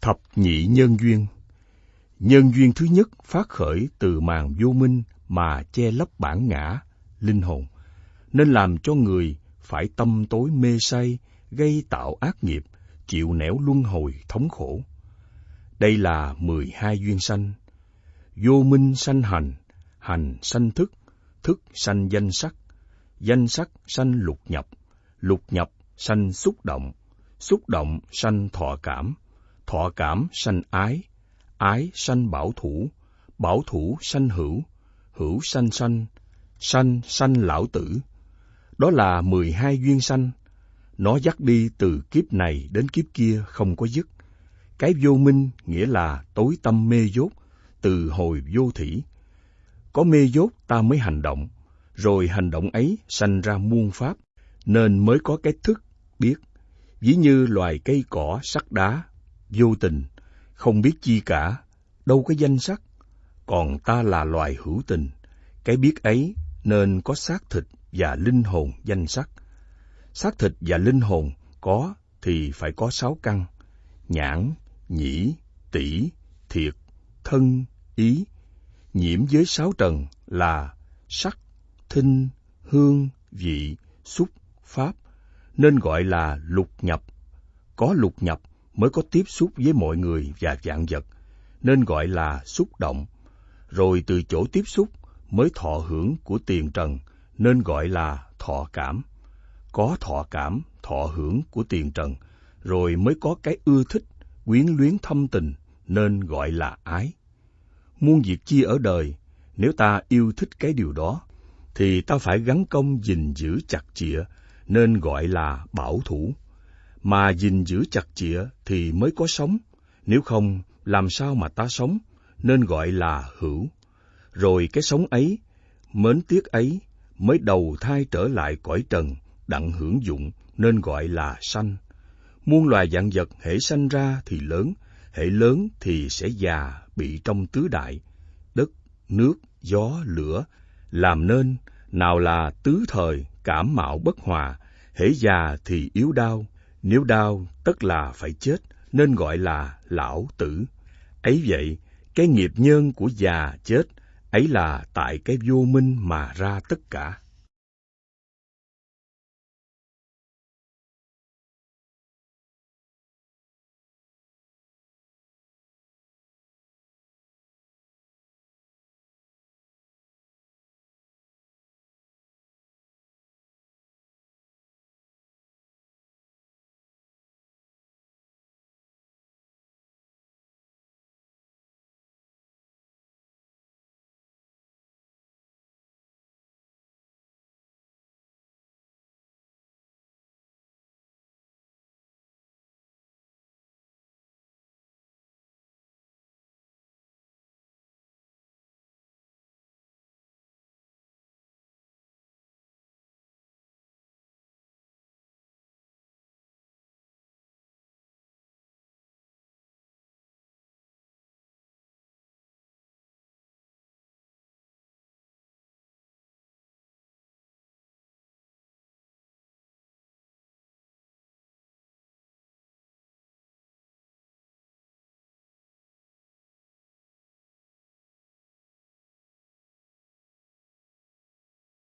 Thập nhị nhân duyên Nhân duyên thứ nhất phát khởi từ màn vô minh mà che lấp bản ngã, linh hồn, nên làm cho người phải tâm tối mê say, gây tạo ác nghiệp, chịu nẻo luân hồi thống khổ. Đây là mười hai duyên sanh. Vô minh sanh hành, hành sanh thức, thức sanh danh sắc, danh sắc sanh lục nhập, lục nhập sanh xúc động, xúc động sanh thọ cảm, thọ cảm sanh ái, ái sanh bảo thủ, bảo thủ sanh hữu, hữu sanh sanh, sanh sanh lão tử. Đó là mười hai duyên sanh. Nó dắt đi từ kiếp này đến kiếp kia không có dứt. Cái vô minh nghĩa là tối tâm mê dốt, từ hồi vô thủy. Có mê dốt ta mới hành động, rồi hành động ấy sanh ra muôn pháp, nên mới có cái thức, biết. Ví như loài cây cỏ, sắt đá, vô tình, không biết chi cả, đâu có danh sắc. Còn ta là loài hữu tình, cái biết ấy nên có xác thịt và linh hồn danh sắc. Xác thịt và linh hồn có thì phải có sáu căn, nhãn, nhĩ, tỷ, thiệt, thân, ý. Nhiễm với sáu trần là sắc, thinh, hương, vị, xúc, pháp, nên gọi là lục nhập. Có lục nhập mới có tiếp xúc với mọi người và dạng vật, nên gọi là xúc động. Rồi từ chỗ tiếp xúc mới thọ hưởng của tiền trần, nên gọi là thọ cảm. Có thọ cảm, thọ hưởng của tiền trần, rồi mới có cái ưa thích, quyến luyến thâm tình, nên gọi là ái. Muôn việc chi ở đời, nếu ta yêu thích cái điều đó, thì ta phải gắn công gìn giữ chặt chịa, nên gọi là bảo thủ. Mà gìn giữ chặt chĩa thì mới có sống, nếu không làm sao mà ta sống, nên gọi là hữu. Rồi cái sống ấy, mến tiếc ấy, mới đầu thai trở lại cõi trần, đặng hưởng dụng, nên gọi là sanh. Muôn loài dạng vật hễ sanh ra thì lớn, hễ lớn thì sẽ già bị trong tứ đại, đất, nước, gió, lửa, làm nên nào là tứ thời, cảm mạo bất hòa, hễ già thì yếu đau, nếu đau tất là phải chết, nên gọi là lão tử. Ấy vậy, cái nghiệp nhân của già chết, ấy là tại cái vô minh mà ra tất cả.